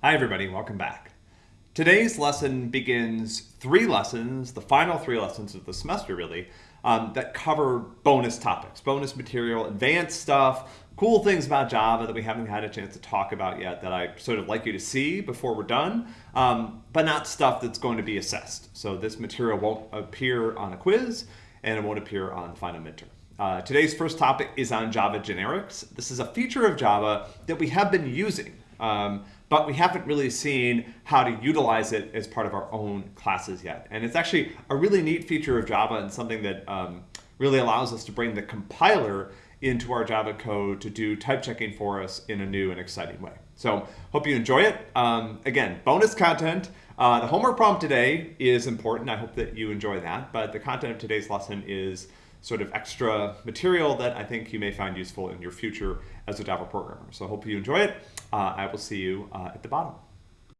Hi everybody, welcome back. Today's lesson begins three lessons, the final three lessons of the semester really, um, that cover bonus topics, bonus material, advanced stuff, cool things about Java that we haven't had a chance to talk about yet that I sort of like you to see before we're done, um, but not stuff that's going to be assessed. So this material won't appear on a quiz and it won't appear on the final midterm. Uh, today's first topic is on Java generics. This is a feature of Java that we have been using, um, but we haven't really seen how to utilize it as part of our own classes yet. And it's actually a really neat feature of Java and something that um, really allows us to bring the compiler into our Java code to do type checking for us in a new and exciting way. So hope you enjoy it. Um, again, bonus content. Uh, the homework problem today is important. I hope that you enjoy that. But the content of today's lesson is sort of extra material that I think you may find useful in your future as a Java programmer. So hope you enjoy it. Uh, I will see you uh, at the bottom.